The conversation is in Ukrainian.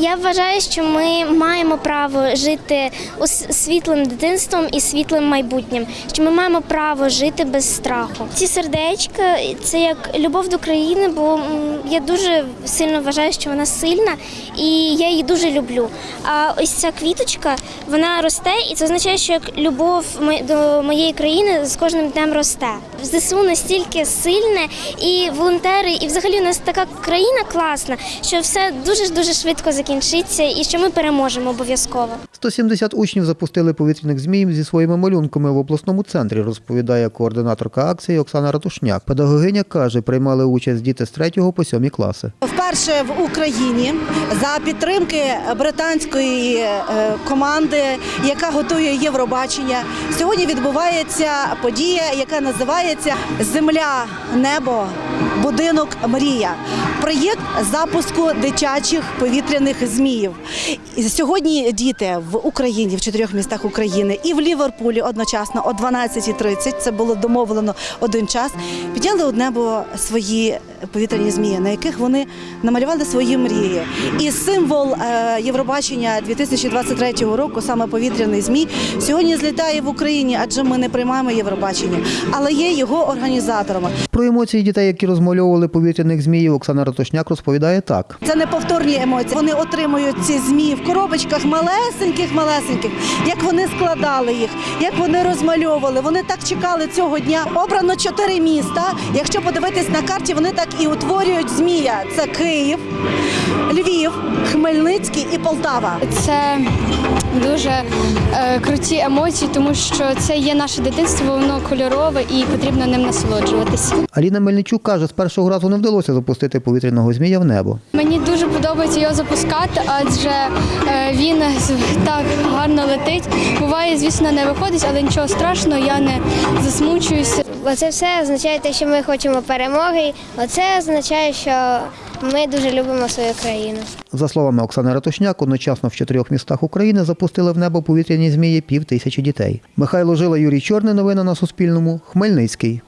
Я вважаю, що ми маємо право жити світлим дитинством і світлим майбутнім. Що ми маємо право жити без страху. Ці сердечка це як любов до країни, бо я дуже сильно вважаю, що вона сильна, і я її дуже люблю. А ось ця квіточка вона росте, і це означає, що як любов до моєї країни з кожним днем росте. ЗСУ настільки сильне, і волонтери, і взагалі у нас така країна класна, що все дуже дуже швидко закінчиться, і що ми переможемо обов'язково. 170 учнів запустили повітряних зміїв зі своїми малюнками в обласному центрі, розповідає координаторка акції Оксана Ратушняк. Педагогиня каже, приймали участь діти з 3 по 7 класи. Вперше в Україні за підтримки британської е, команди, яка готує Євробачення, сьогодні відбувається подія, яка називається Земля, небо, будинок мрія. Проєкт запуску дитячих повітряних зміїв. Сьогодні діти в Україні, в чотирьох містах України і в Ліверпулі одночасно о 12.30, це було домовлено один час, підняли у небо свої повітряні змії, на яких вони намалювали свої мрії. І символ е, Євробачення 2023 року, саме повітряний змій, сьогодні злітає в Україні, адже ми не приймаємо Євробачення, але є його організаторами. Про емоції дітей, які розмальовували повітряних зміїв, Оксана Ратушняк розповідає так. Це неповторні емоції. Вони отримують ці змії в коробочках малесеньких, малесеньких. Як вони складали їх, як вони розмальовували. Вони так чекали цього дня. Обрано чотири міста. Якщо подивитись на карті, вони так і утворюють змія. Це Київ, Львів, Хмельницький і Полтава. Це дуже е, круті емоції, тому що це є наше дитинство, воно кольорове і потрібно ним насолоджуватися. Аліна Мельничук каже, з першого разу не вдалося запустити повітряного змія в небо. Мені дуже подобається його запускати, адже е, він так гарно летить. Буває, звісно, не виходить, але нічого страшного, я не засмучуюся. Оце все означає те, що ми хочемо перемоги. Оце означає, що ми дуже любимо свою країну. За словами Оксани Ратушняк, одночасно в чотирьох містах України запустили в небо повітряні змії пів тисячі дітей. Михайло Жила, Юрій Чорний. Новини на Суспільному. Хмельницький.